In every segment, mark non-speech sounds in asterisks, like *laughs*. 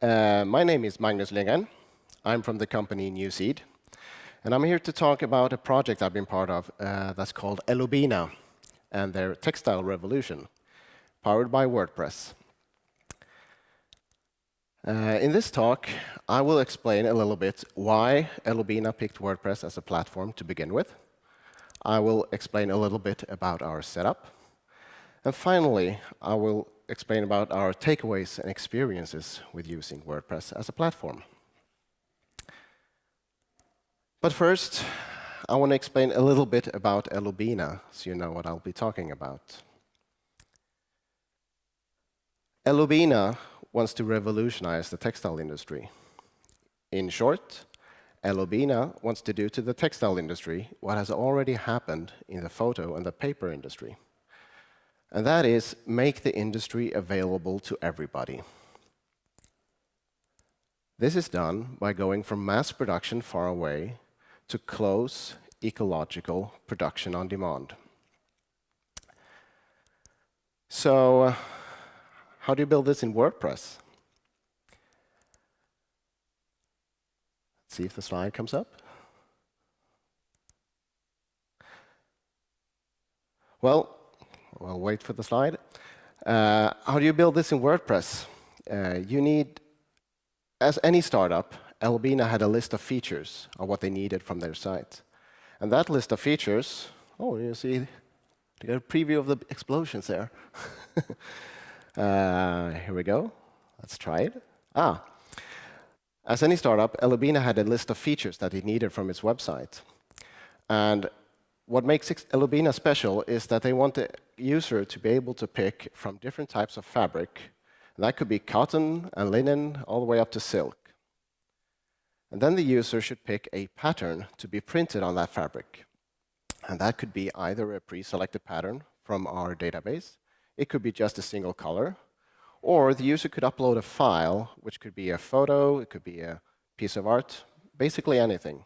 Uh, my name is Magnus Lindgren. I'm from the company Newseed. And I'm here to talk about a project I've been part of uh, that's called Elubina and their textile revolution, powered by WordPress. Uh, in this talk, I will explain a little bit why Elubina picked WordPress as a platform to begin with. I will explain a little bit about our setup. And finally, I will explain about our takeaways and experiences with using WordPress as a platform. But first, I want to explain a little bit about Elubina, so you know what I'll be talking about. Elubina wants to revolutionize the textile industry. In short, Elubina wants to do to the textile industry what has already happened in the photo and the paper industry. And that is make the industry available to everybody. This is done by going from mass production far away to close ecological production on demand. So uh, how do you build this in WordPress? Let's see if the slide comes up. Well, we'll wait for the slide. Uh, how do you build this in WordPress? Uh, you need, as any startup, Elubina had a list of features of what they needed from their site. And that list of features, oh, you see, a preview of the explosions there. *laughs* uh, here we go. Let's try it. Ah, as any startup, Elubina had a list of features that it needed from its website. And what makes Elubina special is that they want the user to be able to pick from different types of fabric. And that could be cotton and linen, all the way up to silk. And then the user should pick a pattern to be printed on that fabric. And that could be either a pre-selected pattern from our database, it could be just a single color, or the user could upload a file, which could be a photo, it could be a piece of art, basically anything.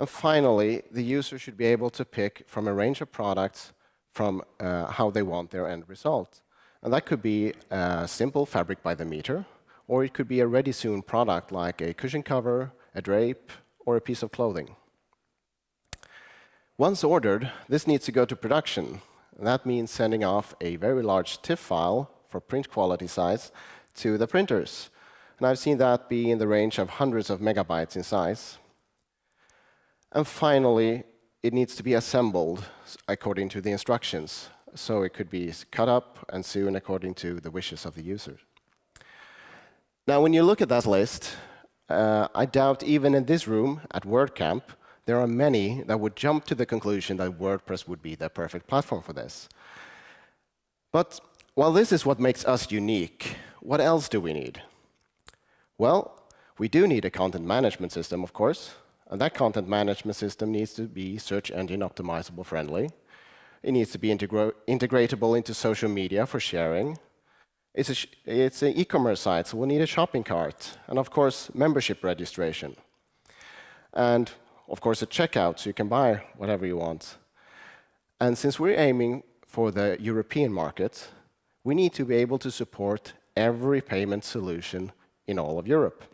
And finally, the user should be able to pick from a range of products from uh, how they want their end result. And that could be a simple fabric by the meter, or it could be a ready-soon product like a cushion cover, a drape, or a piece of clothing. Once ordered, this needs to go to production. And that means sending off a very large TIFF file for print quality size to the printers. And I've seen that be in the range of hundreds of megabytes in size. And finally, it needs to be assembled according to the instructions. So it could be cut up and sewn according to the wishes of the user. Now, when you look at that list, uh, I doubt even in this room at WordCamp, there are many that would jump to the conclusion that WordPress would be the perfect platform for this. But while this is what makes us unique, what else do we need? Well, we do need a content management system, of course. And that content management system needs to be search engine optimizable friendly. It needs to be integra integratable into social media for sharing. It's, it's an e-commerce site, so we'll need a shopping cart, and of course, membership registration. And of course, a checkout, so you can buy whatever you want. And since we're aiming for the European market, we need to be able to support every payment solution in all of Europe.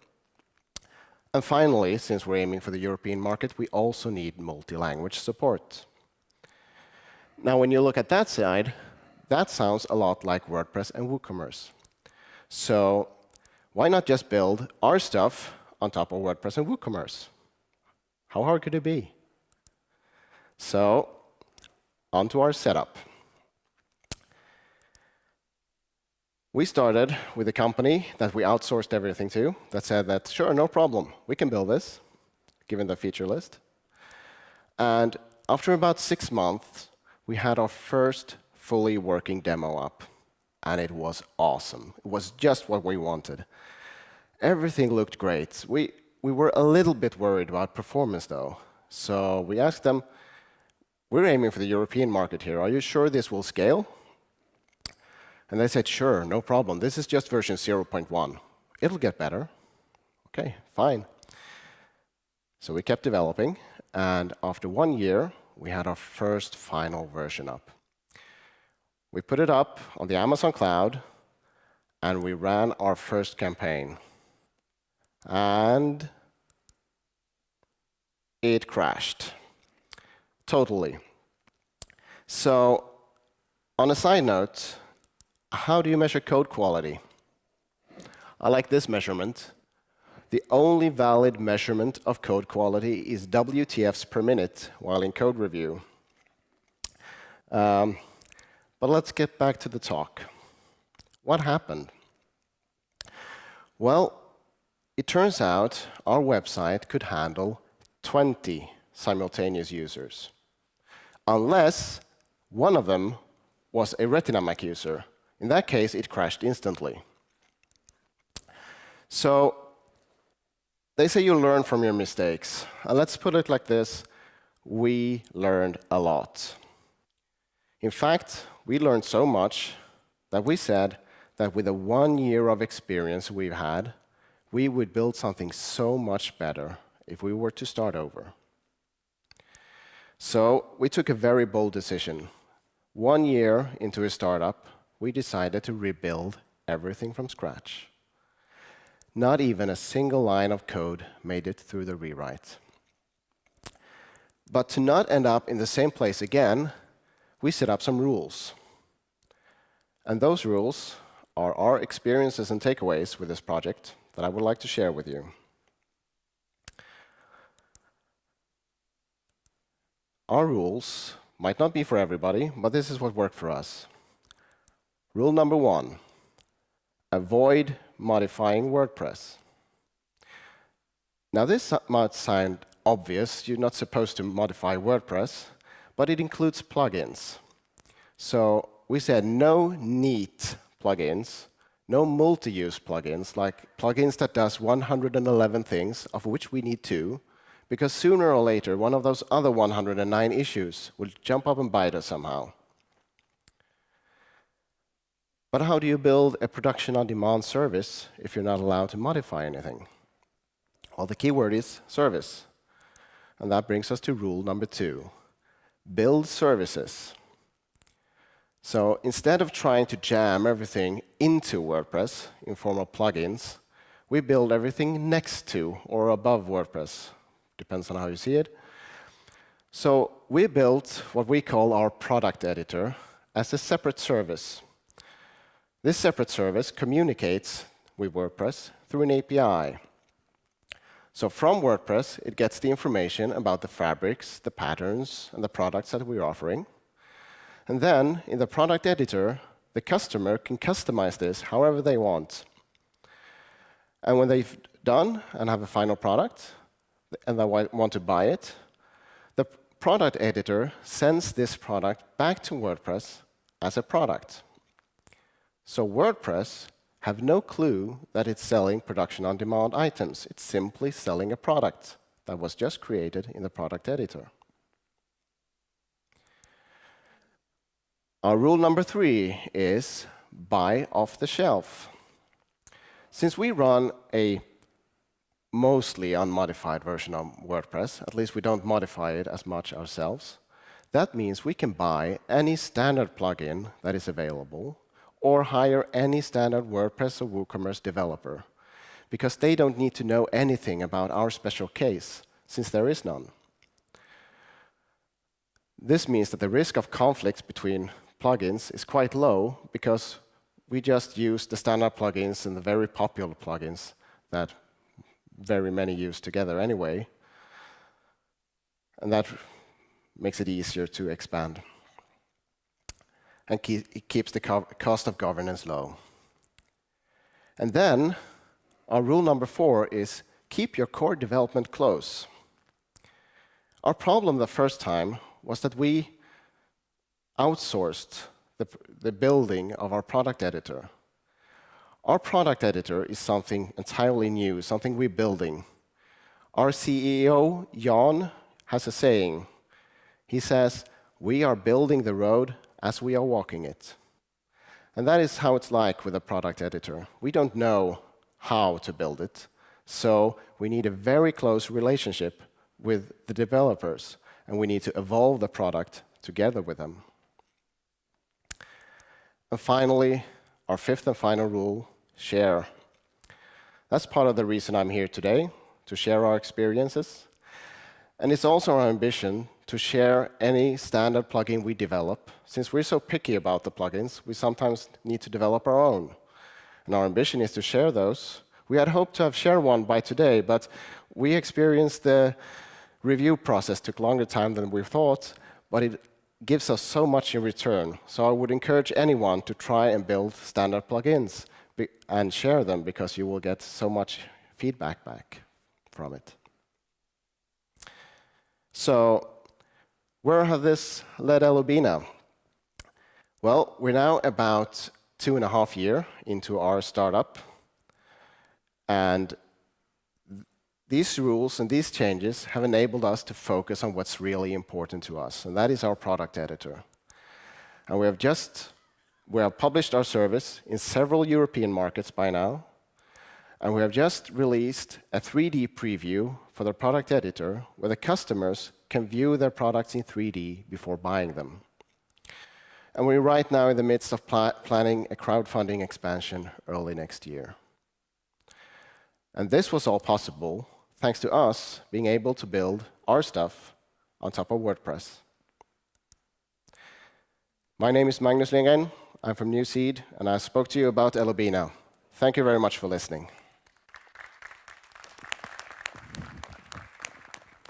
And finally, since we're aiming for the European market, we also need multi-language support. Now, when you look at that side, that sounds a lot like WordPress and WooCommerce. So why not just build our stuff on top of WordPress and WooCommerce? How hard could it be? So onto our setup. We started with a company that we outsourced everything to that said that, sure, no problem, we can build this, given the feature list. And after about six months, we had our first fully working demo up. And it was awesome. It was just what we wanted. Everything looked great. We, we were a little bit worried about performance, though. So we asked them, we're aiming for the European market here. Are you sure this will scale? And they said, sure, no problem. This is just version 0.1. It'll get better. OK, fine. So we kept developing. And after one year, we had our first final version up. We put it up on the Amazon cloud, and we ran our first campaign. And it crashed totally. So on a side note, how do you measure code quality? I like this measurement. The only valid measurement of code quality is WTFs per minute while in code review. Um, but let's get back to the talk. What happened? Well, it turns out our website could handle 20 simultaneous users, unless one of them was a Retina Mac user. In that case, it crashed instantly. So they say you learn from your mistakes. And let's put it like this. We learned a lot. In fact, we learned so much that we said that with the one year of experience we've had, we would build something so much better if we were to start over. So we took a very bold decision. One year into a startup, we decided to rebuild everything from scratch. Not even a single line of code made it through the rewrite. But to not end up in the same place again, we set up some rules. And those rules are our experiences and takeaways with this project that I would like to share with you. Our rules might not be for everybody, but this is what worked for us. Rule number one, avoid modifying WordPress. Now, this might sound obvious. You're not supposed to modify WordPress, but it includes plugins. So we said no neat plugins, no multi-use plugins, like plugins that does 111 things, of which we need two, because sooner or later, one of those other 109 issues will jump up and bite us somehow. But how do you build a production-on-demand service if you're not allowed to modify anything? Well, the keyword is service. And that brings us to rule number two. Build services. So instead of trying to jam everything into WordPress in form of plugins, we build everything next to or above WordPress depends on how you see it. So we built what we call our product editor as a separate service. This separate service communicates with WordPress through an API. So from WordPress, it gets the information about the fabrics, the patterns, and the products that we're offering. And then in the product editor, the customer can customize this however they want. And when they've done and have a final product, and they want to buy it, the product editor sends this product back to WordPress as a product. So WordPress have no clue that it's selling production-on-demand items. It's simply selling a product that was just created in the product editor. Our rule number three is buy off the shelf. Since we run a mostly unmodified version of WordPress. At least we don't modify it as much ourselves. That means we can buy any standard plugin that is available or hire any standard WordPress or WooCommerce developer because they don't need to know anything about our special case since there is none. This means that the risk of conflicts between plugins is quite low because we just use the standard plugins and the very popular plugins that very many use together anyway. And that makes it easier to expand. And it keeps the co cost of governance low. And then our rule number four is keep your core development close. Our problem the first time was that we outsourced the, the building of our product editor our product editor is something entirely new, something we're building. Our CEO, Jan, has a saying. He says, we are building the road as we are walking it. And that is how it's like with a product editor. We don't know how to build it, so we need a very close relationship with the developers, and we need to evolve the product together with them. And finally, our fifth and final rule share. That's part of the reason I'm here today, to share our experiences. And it's also our ambition to share any standard plugin we develop. Since we're so picky about the plugins, we sometimes need to develop our own. And our ambition is to share those. We had hoped to have shared one by today, but we experienced the review process took longer time than we thought, but it gives us so much in return. So I would encourage anyone to try and build standard plugins and share them because you will get so much feedback back from it. So where has this led Elubina? Well, we're now about two and a half years into our startup. And these rules and these changes have enabled us to focus on what's really important to us, and that is our product editor. And we have just we have published our service in several European markets by now, and we have just released a 3D preview for the product editor where the customers can view their products in 3D before buying them. And we're right now in the midst of pl planning a crowdfunding expansion early next year. And this was all possible thanks to us being able to build our stuff on top of WordPress. My name is Magnus Lindgren. I'm from New Seed, and I spoke to you about Elubina. Thank you very much for listening.